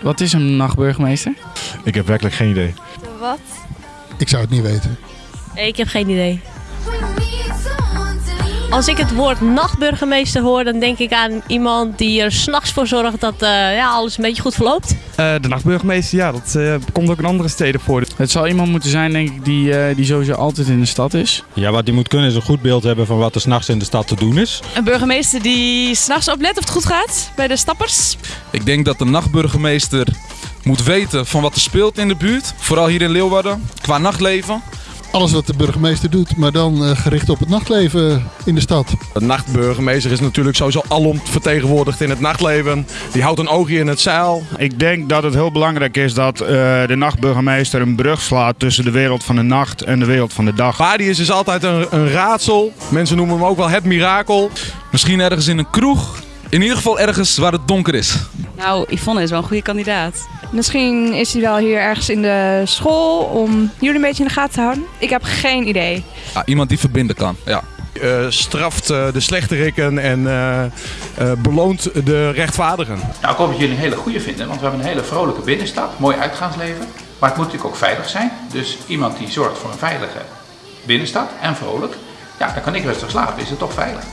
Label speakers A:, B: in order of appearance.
A: Wat is een nachtburgemeester?
B: Ik heb werkelijk geen idee.
C: Wat?
D: Ik zou het niet weten.
E: Ik heb geen idee. Als ik het woord nachtburgemeester hoor, dan denk ik aan iemand die er s'nachts voor zorgt dat eh, ja, alles een beetje goed verloopt.
F: Eh, de nachtburgemeester, ja, dat eh, komt ook in andere steden voor.
A: Het zal iemand moeten zijn, denk ik, die, eh, die sowieso altijd in de stad is.
G: Ja, wat die moet kunnen is een goed beeld hebben van wat er s'nachts in de stad te doen is.
H: Een burgemeester die s'nachts oplet of het goed gaat bij de stappers.
I: Ik denk dat de nachtburgemeester moet weten van wat er speelt in de buurt. Vooral hier in Leeuwarden, qua nachtleven.
D: Alles wat de burgemeester doet, maar dan eh, gericht op het nachtleven in de stad.
B: De nachtburgemeester is natuurlijk sowieso alom vertegenwoordigd in het nachtleven. Die houdt een oogje in het zeil.
J: Ik denk dat het heel belangrijk is dat eh, de nachtburgemeester een brug slaat tussen de wereld van de nacht en de wereld van de dag.
B: Waar die is, is altijd een, een raadsel. Mensen noemen hem ook wel het mirakel.
I: Misschien ergens in een kroeg. In ieder geval ergens waar het donker is.
H: Nou, Yvonne is wel een goede kandidaat.
C: Misschien is hij wel hier ergens in de school om jullie een beetje in de gaten te houden. Ik heb geen idee.
I: Ja, iemand die verbinden kan. Ja.
B: Eh, straft eh, de slechteriken en eh, eh, beloont de rechtvaardigen.
K: Nou, ik hoop dat jullie een hele goede vinden, want we hebben een hele vrolijke binnenstad, mooi uitgaansleven. Maar het moet natuurlijk ook veilig zijn. Dus iemand die zorgt voor een veilige binnenstad en vrolijk, ja, dan kan ik rustig slapen, is het toch veilig.